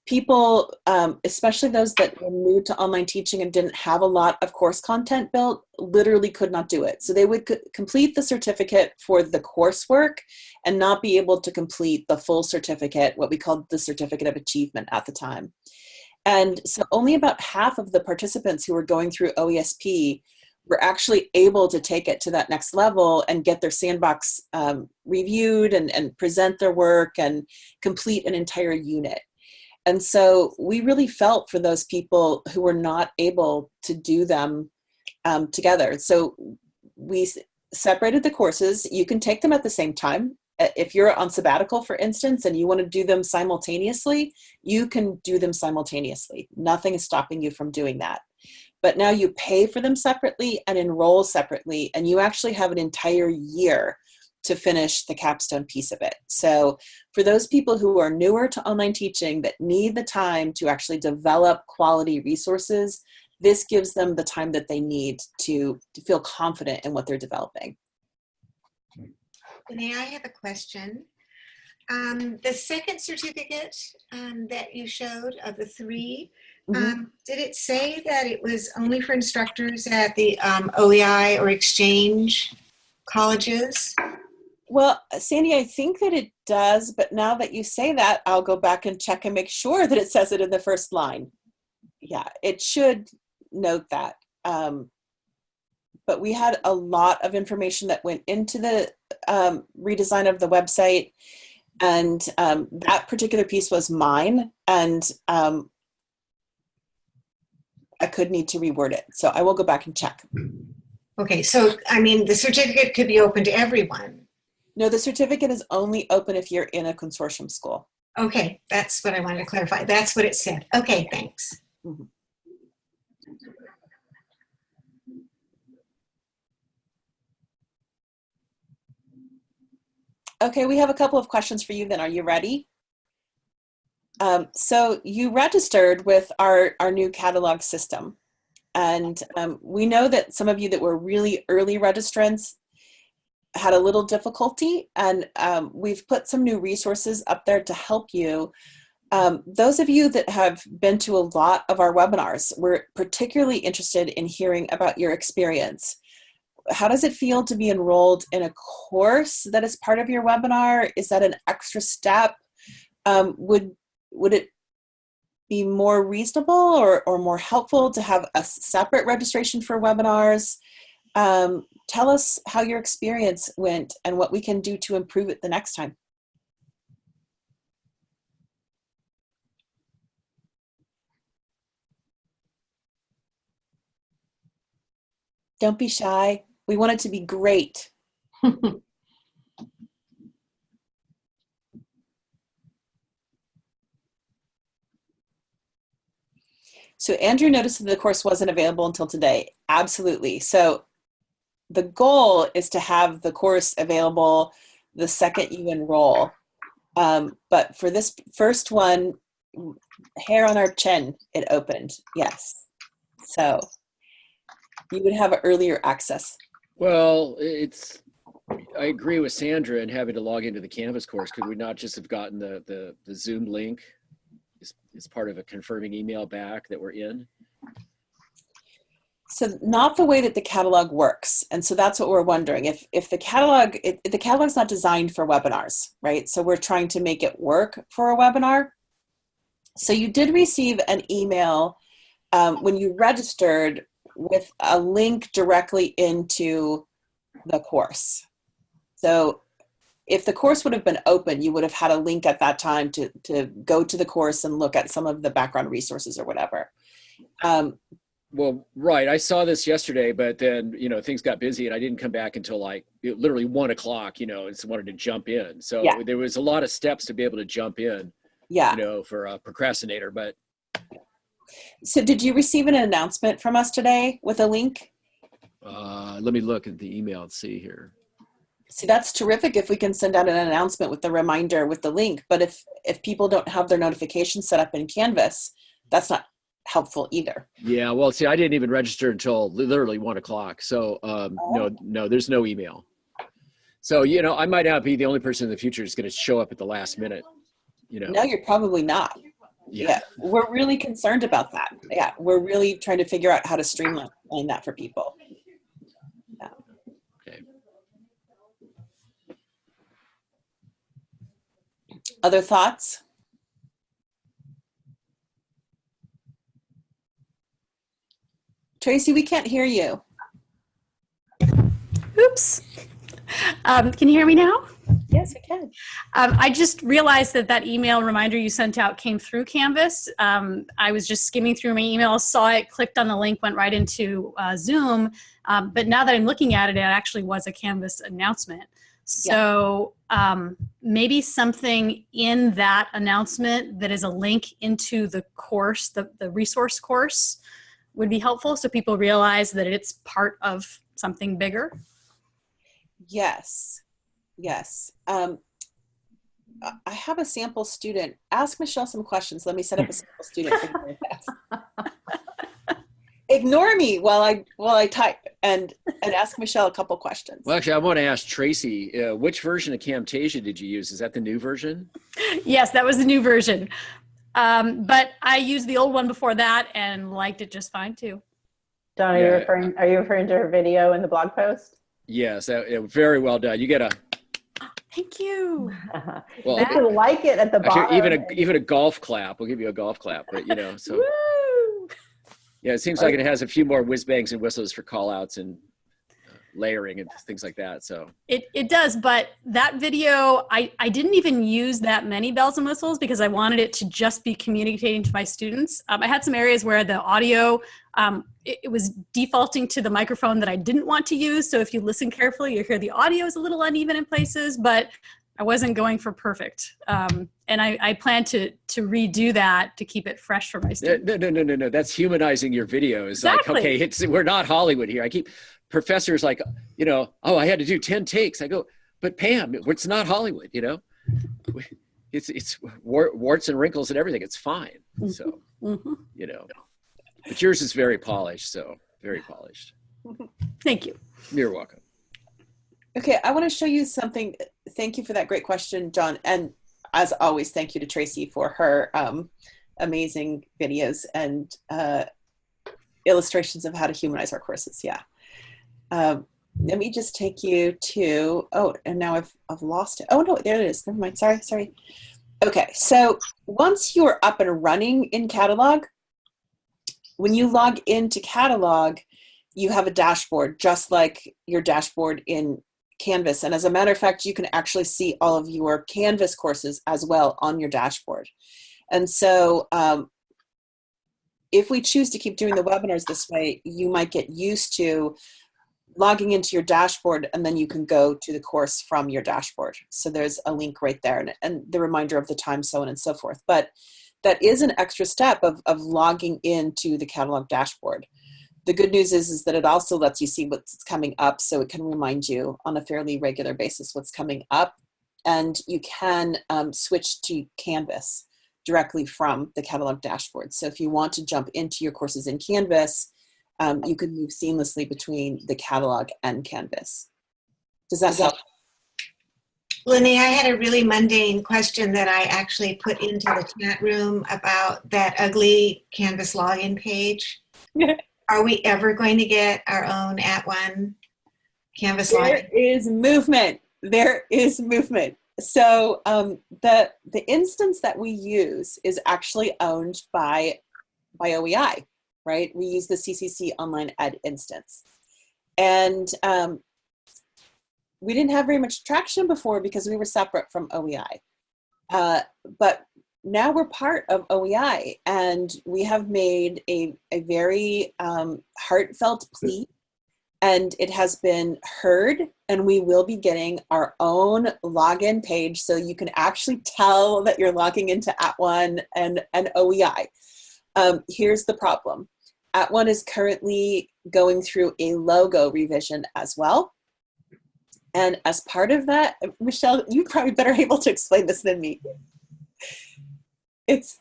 people, um, especially those that were new to online teaching and didn't have a lot of course content built, literally could not do it. So they would complete the certificate for the coursework and not be able to complete the full certificate, what we called the certificate of achievement at the time. And so only about half of the participants who were going through OESP were actually able to take it to that next level and get their sandbox um, reviewed and, and present their work and complete an entire unit. And so we really felt for those people who were not able to do them um, together. So we separated the courses. You can take them at the same time. If you're on sabbatical, for instance, and you want to do them simultaneously, you can do them simultaneously. Nothing is stopping you from doing that. But now you pay for them separately and enroll separately, and you actually have an entire year to finish the capstone piece of it. So for those people who are newer to online teaching that need the time to actually develop quality resources, this gives them the time that they need to, to feel confident in what they're developing. May I have a question? Um, the second certificate um, that you showed of the 3 Mhm. um, did it say that it was only for instructors at the um, OEI or exchange colleges? Well, Sandy, I think that it does, but now that you say that, I'll go back and check and make sure that it says it in the first line. Yeah, it should note that. Um, but we had a lot of information that went into the um, redesign of the website, and um, that particular piece was mine, and um, I could need to reword it. So I will go back and check. Okay, so I mean, the certificate could be open to everyone. No, the certificate is only open if you're in a consortium school. Okay, that's what I wanted to clarify. That's what it said. Okay, thanks. Okay, we have a couple of questions for you then. Are you ready? Um, so you registered with our, our new catalog system. And um, we know that some of you that were really early registrants had a little difficulty and um, we've put some new resources up there to help you. Um, those of you that have been to a lot of our webinars, we're particularly interested in hearing about your experience how does it feel to be enrolled in a course that is part of your webinar? Is that an extra step? Um, would would it be more reasonable or, or more helpful to have a separate registration for webinars? Um, tell us how your experience went and what we can do to improve it the next time. Don't be shy. We want it to be great. *laughs* So Andrew noticed that the course wasn't available until today. Absolutely. So the goal is to have the course available the second you enroll. Um, but for this first one, hair on our chin, it opened. Yes. So you would have earlier access. Well, it's, I agree with Sandra in having to log into the Canvas course. Could we not just have gotten the, the, the Zoom link as, as part of a confirming email back that we're in? So not the way that the catalog works. And so that's what we're wondering. If, if the catalog, if the catalog's not designed for webinars, right? So we're trying to make it work for a webinar. So you did receive an email um, when you registered with a link directly into the course. So if the course would have been open, you would have had a link at that time to, to go to the course and look at some of the background resources or whatever. Um, Well, right. I saw this yesterday, but then, you know, things got busy and I didn't come back until like literally one o'clock, you know, and so wanted to jump in. So Yeah. there was a lot of steps to be able to jump in, Yeah. you know, for a procrastinator. But So did you receive an announcement from us today with a link? uh, let me look at the email and see here. See, that's terrific if we can send out an announcement with the reminder with the link. But if if people don't have their notifications set up in Canvas, that's not helpful either. Yeah. Well, see, I didn't even register until literally one o'clock. So um, no, no, there's no email. So, you know, I might not be the only person in the future that's going to show up at the last minute, you know. No, you're probably not. Yeah. we're really concerned about that. Yeah, we're really trying to figure out how to streamline that for people. Yeah. Okay. Other thoughts? Tracy, we can't hear you. Oops. Um, can you hear me now? Yes, we can. Um, I just realized that that email reminder you sent out came through Canvas. Um, I was just skimming through my emails, saw it, clicked on the link, went right into uh, Zoom. Um, but now that I'm looking at it, it actually was a Canvas announcement. So um, maybe something in that announcement that is a link into the course, the, the resource course, would be helpful so people realize that it's part of something bigger. Yes, yes. Um, I- I have a sample student. Ask Michelle some questions. Let me set up a sample student. for you very fast. *laughs* Ignore me while I while I type and and ask Michelle a couple questions. Well, actually, I want to ask Tracy, uh, which version of Camtasia did you use? Is that the new version? yes, that was the new version. Um, but I used the old one before that and liked it just fine too. Don, are you referring, are you referring to her video in the blog post? Yes, that, yeah, very well done. You get a *gasps* Thank you. *laughs* well, You can like it at the bottom. actually, even a even a golf clap. We'll give you a golf clap, but you know, so *laughs* Woo! yeah, it seems like it has a few more whiz bangs and whistles for call outs and layering and things like that. So It, it does, but that video, I, I didn't even use that many bells and whistles because I wanted it to just be communicating to my students. Um, I had some areas where the audio, um, it, it was defaulting to the microphone that I didn't want to use. So if you listen carefully, you hear the audio is a little uneven in places, but I wasn't going for perfect. Um, and I, I plan to, to redo that to keep it fresh for my students. no, no, no, no, no. That's humanizing your videos. Exactly. Like, okay, it's we're not Hollywood here. I keep professors like, you know, oh, I had to do ten takes. I go, but Pam, it's not Hollywood. You know, it's it's war- warts and wrinkles and everything. It's fine. So Mhm. you know, but yours is very polished. So very polished. Thank you. You're welcome. Okay, I want to show you something. Thank you for that great question, John. And as always, thank you to Tracy for her um, amazing videos and uh, illustrations of how to humanize our courses. Yeah. Um, let me just take you to, oh, and now I've, I've lost it. Oh, no, there it is. Never mind. Sorry, sorry. Okay, so once you're up and running in Catalog, when you log into Catalog, you have a dashboard just like your dashboard in Canvas. And as a matter of fact, you can actually see all of your Canvas courses as well on your dashboard. And so um, if we choose to keep doing the webinars this way, you might get used to logging into your dashboard and then you can go to the course from your dashboard. So there's a link right there and, and the reminder of the time, so on and so forth. But that is an extra step of, of logging into the catalog dashboard the good news is, is that it also lets you see what's coming up so it can remind you on a fairly regular basis what's coming up and you can um, switch to canvas directly from the catalog dashboard so if you want to jump into your courses in canvas um, you can move seamlessly between the catalog and canvas. Does that help? Lenny, I had a really mundane question that I actually put into the chat room about that ugly Canvas login page. *laughs* Are we ever going to get our own @ONE Canvas there login? is movement. There is movement. So um, the the instance that we use is actually owned by by oei right we use the ccc online ed instance and um, we didn't have very much traction before because we were separate from oei uh, but now we're part of OEI and we have made a, a very um, heartfelt plea and it has been heard and we will be getting our own login page so you can actually tell that you're logging into at @ONE and, and OEI. Um, here's the problem. @ONE is currently going through a logo revision as well. And as part of that, Michelle, you probably better *laughs* able to explain this than me. It's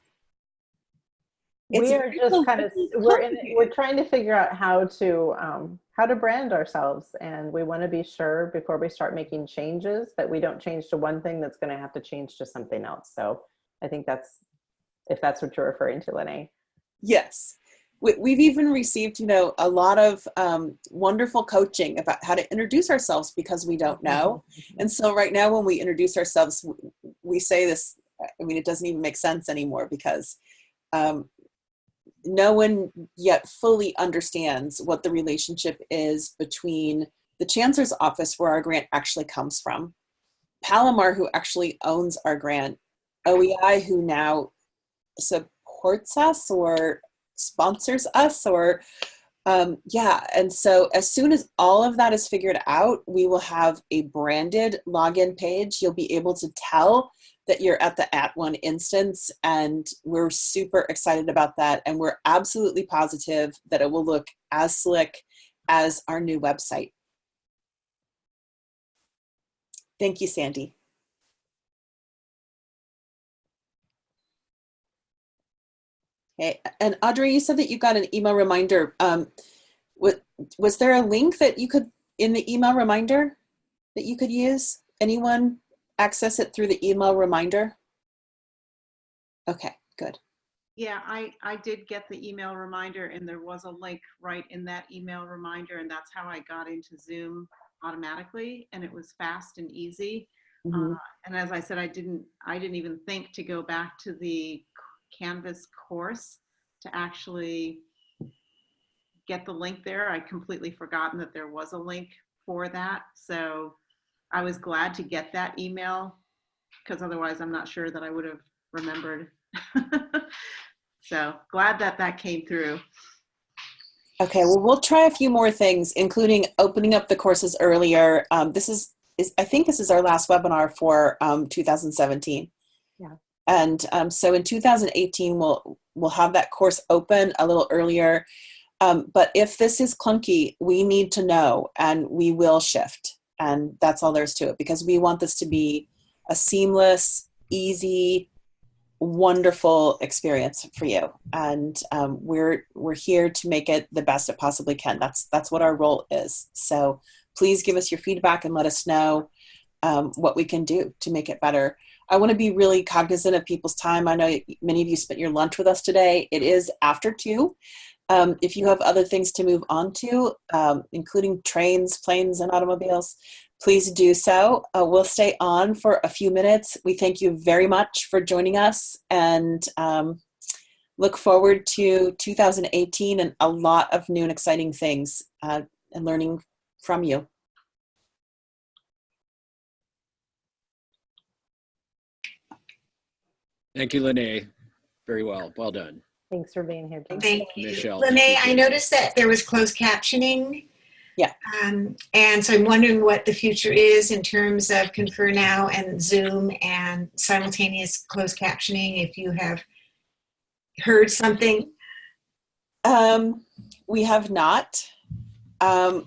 it's we are just kind of we're in, we're trying to figure out how to um, how to brand ourselves and we want to be sure before we start making changes that we don't change to one thing that's going to have to change to something else so i think that's if that's what you're referring to Lene. Yes. We, we've even received, you know, a lot of um, wonderful coaching about how to introduce ourselves because we don't know. And so right now when we introduce ourselves, we say this, I mean, it doesn't even make sense anymore because um, no one yet fully understands what the relationship is between the Chancellor's office where our grant actually comes from, Palomar who actually owns our grant, OEI who now supports us or sponsors us or um, yeah and so as soon as all of that is figured out we will have a branded login page. You'll be able to tell that you're at the at @ONE instance and we're super excited about that and we're absolutely positive that it will look as slick as our new website. Thank you sandy Okay, and Audrey, you said that you got an email reminder. Um, was, was there a link that you could, in the email reminder, that you could use? Anyone access it through the email reminder? Okay, good. Yeah, I, I did get the email reminder and there was a link right in that email reminder and that's how I got into Zoom automatically and it was fast and easy. Mhm. Uh, and as I said, I didn't, I didn't even think to go back to the Canvas course to actually get the link there. I completely forgotten that there was a link for that. So I was glad to get that email because otherwise I'm not sure that I would have remembered. *laughs* so glad that that came through. Okay, well, we'll try a few more things, including opening up the courses earlier. Um, this is, is, I think this is our last webinar for um, 2017. Yeah. And um, so in 2018, we'll, we'll have that course open a little earlier. Um, but if this is clunky, we need to know and we will shift. And that's all there is to it because we want this to be a seamless, easy, wonderful experience for you. And um, we're, we're here to make it the best it possibly can. That's, that's what our role is. So please give us your feedback and let us know um, what we can do to make it better. I want to be really cognizant of people's time. I know many of you spent your lunch with us today. It is after two. Um, if you have other things to move on to, um, including trains, planes, and automobiles, please do so. Uh, we'll stay on for a few minutes. We thank you very much for joining us and um, look forward to 2018 and a lot of new and exciting things uh, and learning from you. Thank you, Lene. Very well. Well done. thanks for being here Jen. Thank you. Michelle, Lene, I noticed that there was closed captioning. Yeah. Um, and so I'm wondering what the future is in terms of Confer Now and Zoom and simultaneous closed captioning, if you have heard something. Um, we have not. Um,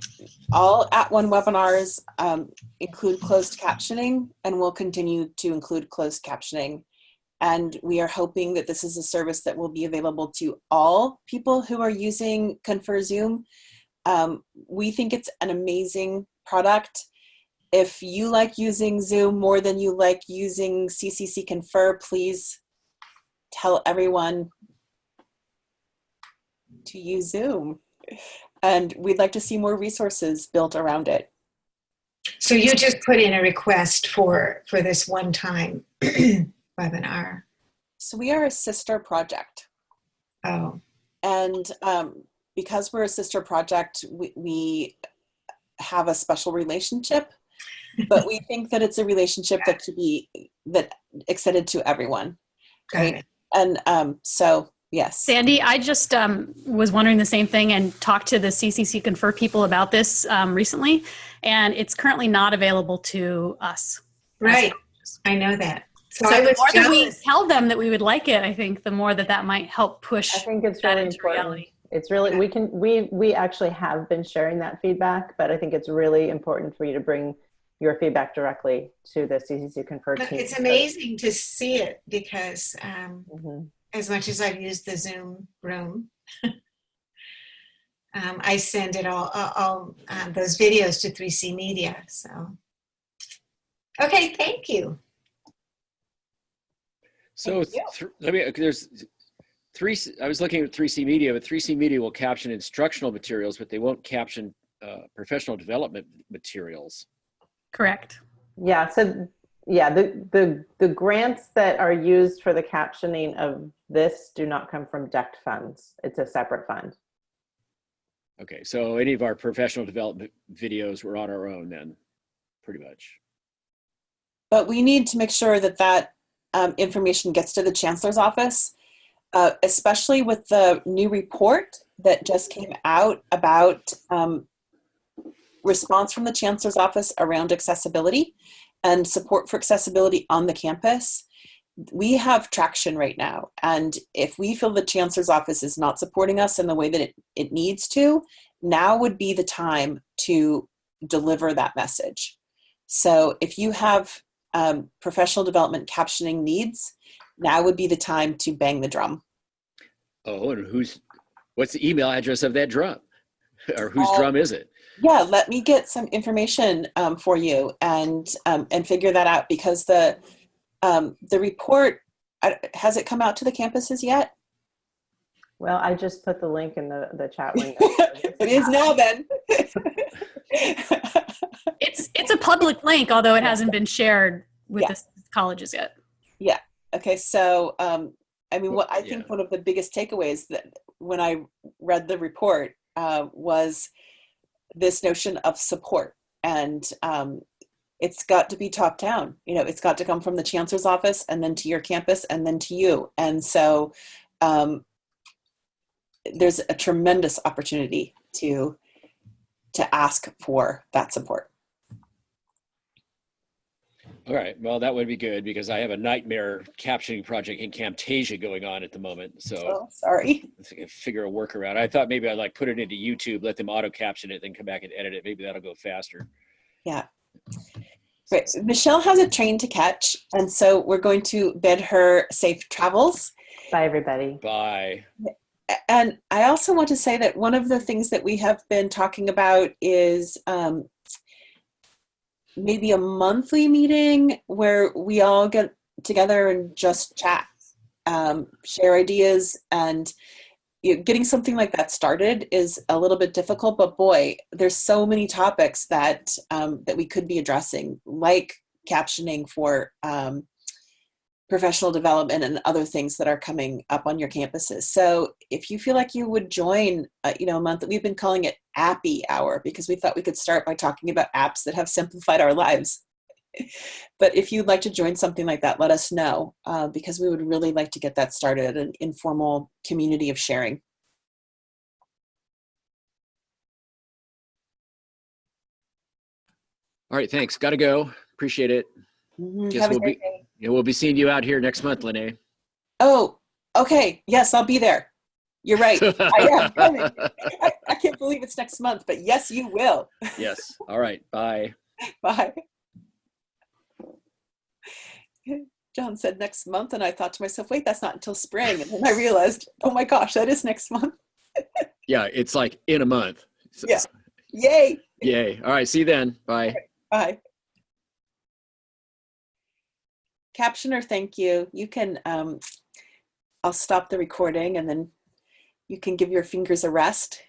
all at @ONE webinars um, include closed captioning and we'll continue to include closed captioning. And we are hoping that this is a service that will be available to all people who are using Confer Zoom. Um, we think it's an amazing product. If you like using Zoom more than you like using CCC Confer, please tell everyone to use Zoom. And we'd like to see more resources built around it. So you just put in a request for, for this one-time *clears throat* webinar. So we are a sister project. Oh, And um, because we're a sister project, we, we have a special relationship, but we think that it's a relationship that should be that extended to everyone. got Right. it. And um, so, yes. Sandy, I just um, was wondering the same thing and talked to the CCC Confer people about this um, recently, and it's currently not available to us. Right, I know that. So So the was more that we tell them that we would like it, I think the more that that might help push I think it's that really into important. reality. It's really, we can, we, we actually have been sharing that feedback, but I think it's really important for you to bring your feedback directly to the CCC Confer But team. it's amazing to see it because um, Mhm. as much as I've used the Zoom room, *laughs* um, I send it all, all, all uh, those videos to 3C Media. So, okay, thank you. So th- let me, there's three, I was looking at 3C Media, but 3C Media will caption instructional materials, but they won't caption uh, professional development materials. Correct. Yeah, so, yeah, the, the, the grants that are used for the captioning of this do not come from DECT funds. It's a separate fund. Okay, so any of our professional development videos were on our own then, pretty much. But we need to make sure that that um, information gets to the chancellor's office, uh, especially with the new report that just came out about um, response from the chancellor's office around accessibility and support for accessibility on the campus. We have traction right now. And if we feel the chancellor's office is not supporting us in the way that it, it needs to, now would be the time to deliver that message. So if you have um, professional development captioning needs, now would be the time to bang the drum. Oh, and who's, what's the email address of that drum? *laughs* Or whose Uh, drum is it? Yeah, let me get some information um, for you and um, and figure that out because the um, the report has it come out to the campuses yet? Well, I just put the link in the, the chat window. *laughs* it is now then. *laughs* It's it's a public link, although it hasn't been shared with Yeah. the colleges yet. Yeah. Okay, so um, I mean, what I think Yeah. one of the biggest takeaways that when I read the report uh, was this notion of support, and um, it's got to be top down. You know, it's got to come from the chancellor's office, and then to your campus, and then to you. And so, um, there's a tremendous opportunity to to ask for that support. All right, well, that would be good because I have a nightmare captioning project in Camtasia going on at the moment. So Oh, sorry. *laughs* let's figure a workaround. I thought maybe I'd like put it into YouTube, let them auto caption it, then come back and edit it. Maybe that'll go faster. Yeah. Great. Michelle has a train to catch, and so we're going to bid her safe travels. Bye, everybody. Bye. And I also want to say that one of the things that we have been talking about is um, maybe a monthly meeting where we all get together and just chat, um, share ideas, and you know, getting something like that started is a little bit difficult. But boy, there's so many topics that um, that we could be addressing, like captioning for um, professional development and other things that are coming up on your campuses. So if you feel like you would join, uh, you know, a month, that we've been calling it Appy Hour because we thought we could start by talking about apps that have simplified our lives. *laughs* but if you'd like to join something like that, let us know uh, because we would really like to get that started, an informal community of sharing. All right, thanks. Got to go. Appreciate it. Mhm. Guess Have a we'll be- day. Yeah, we'll be seeing you out here next month, Lene. Oh, okay. Yes, I'll be there. You're right. I am coming. I, *laughs* *laughs* I can't believe it's next month, but yes, you will. *laughs* yes. All right. Bye. Bye. John said next month, and I thought to myself, wait, that's not until spring. And then I realized, oh my gosh, that is next month. Yeah, it's like in a month. So- Yeah. Yay. Yay. All right. See you then. Bye. Bye. Captioner, thank you. You can, um, I'll stop the recording and then you can give your fingers a rest